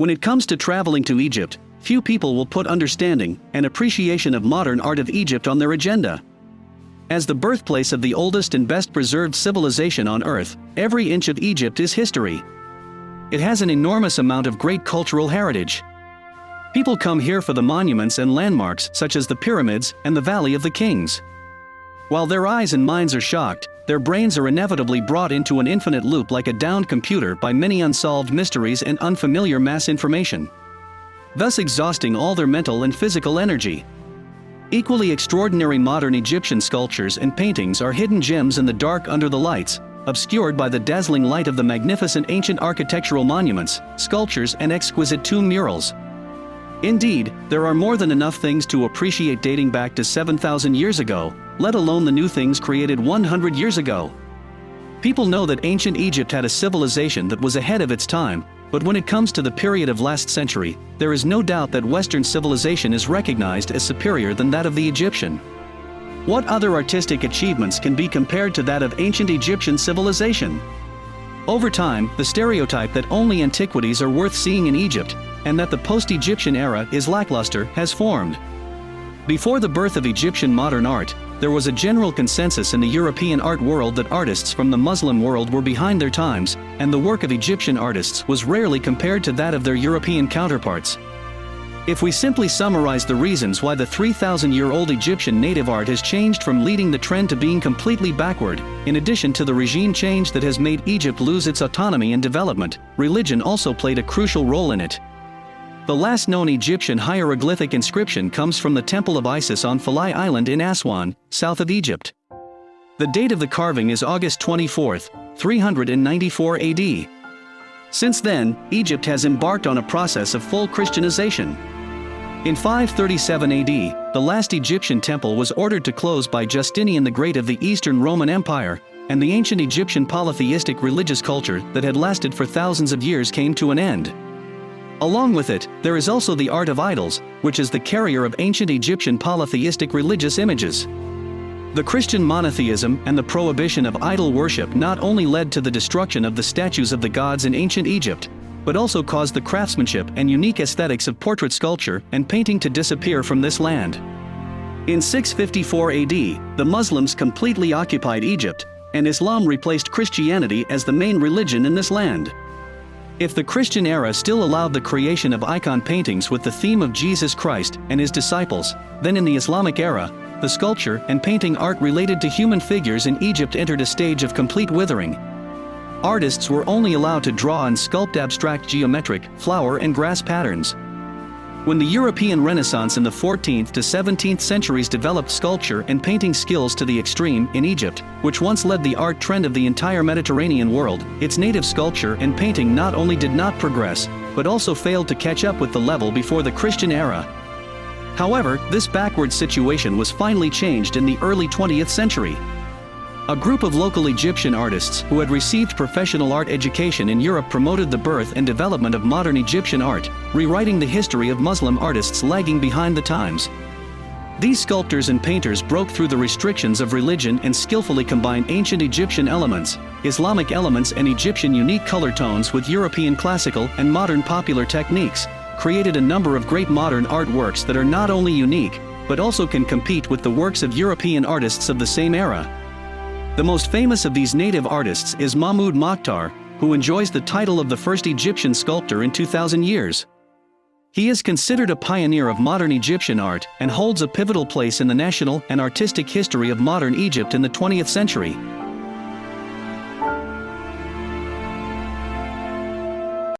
When it comes to traveling to Egypt, few people will put understanding and appreciation of modern art of Egypt on their agenda. As the birthplace of the oldest and best preserved civilization on earth, every inch of Egypt is history. It has an enormous amount of great cultural heritage. People come here for the monuments and landmarks such as the pyramids and the Valley of the Kings. While their eyes and minds are shocked, their brains are inevitably brought into an infinite loop like a downed computer by many unsolved mysteries and unfamiliar mass information. Thus exhausting all their mental and physical energy. Equally extraordinary modern Egyptian sculptures and paintings are hidden gems in the dark under the lights, obscured by the dazzling light of the magnificent ancient architectural monuments, sculptures and exquisite tomb murals. Indeed, there are more than enough things to appreciate dating back to 7,000 years ago, let alone the new things created 100 years ago. People know that ancient Egypt had a civilization that was ahead of its time, but when it comes to the period of last century, there is no doubt that Western civilization is recognized as superior than that of the Egyptian. What other artistic achievements can be compared to that of ancient Egyptian civilization? Over time, the stereotype that only antiquities are worth seeing in Egypt, and that the post-Egyptian era is lackluster, has formed. Before the birth of Egyptian modern art, there was a general consensus in the European art world that artists from the Muslim world were behind their times, and the work of Egyptian artists was rarely compared to that of their European counterparts. If we simply summarize the reasons why the 3,000-year-old Egyptian native art has changed from leading the trend to being completely backward, in addition to the regime change that has made Egypt lose its autonomy and development, religion also played a crucial role in it. The last known Egyptian hieroglyphic inscription comes from the Temple of Isis on Philae Island in Aswan, south of Egypt. The date of the carving is August 24, 394 AD. Since then, Egypt has embarked on a process of full Christianization. In 537 AD, the last Egyptian temple was ordered to close by Justinian the Great of the Eastern Roman Empire, and the ancient Egyptian polytheistic religious culture that had lasted for thousands of years came to an end. Along with it, there is also the art of idols, which is the carrier of ancient Egyptian polytheistic religious images. The Christian monotheism and the prohibition of idol worship not only led to the destruction of the statues of the gods in ancient Egypt, but also caused the craftsmanship and unique aesthetics of portrait sculpture and painting to disappear from this land. In 654 AD, the Muslims completely occupied Egypt, and Islam replaced Christianity as the main religion in this land. If the Christian era still allowed the creation of icon paintings with the theme of Jesus Christ and his disciples, then in the Islamic era, the sculpture and painting art related to human figures in Egypt entered a stage of complete withering. Artists were only allowed to draw and sculpt abstract geometric, flower and grass patterns. When the European Renaissance in the 14th to 17th centuries developed sculpture and painting skills to the extreme in Egypt, which once led the art trend of the entire Mediterranean world, its native sculpture and painting not only did not progress, but also failed to catch up with the level before the Christian era. However, this backward situation was finally changed in the early 20th century. A group of local Egyptian artists who had received professional art education in Europe promoted the birth and development of modern Egyptian art, rewriting the history of Muslim artists lagging behind the times. These sculptors and painters broke through the restrictions of religion and skillfully combined ancient Egyptian elements, Islamic elements and Egyptian unique color tones with European classical and modern popular techniques, created a number of great modern artworks that are not only unique, but also can compete with the works of European artists of the same era. The most famous of these native artists is Mahmoud Mokhtar, who enjoys the title of the first Egyptian sculptor in 2000 years. He is considered a pioneer of modern Egyptian art and holds a pivotal place in the national and artistic history of modern Egypt in the 20th century.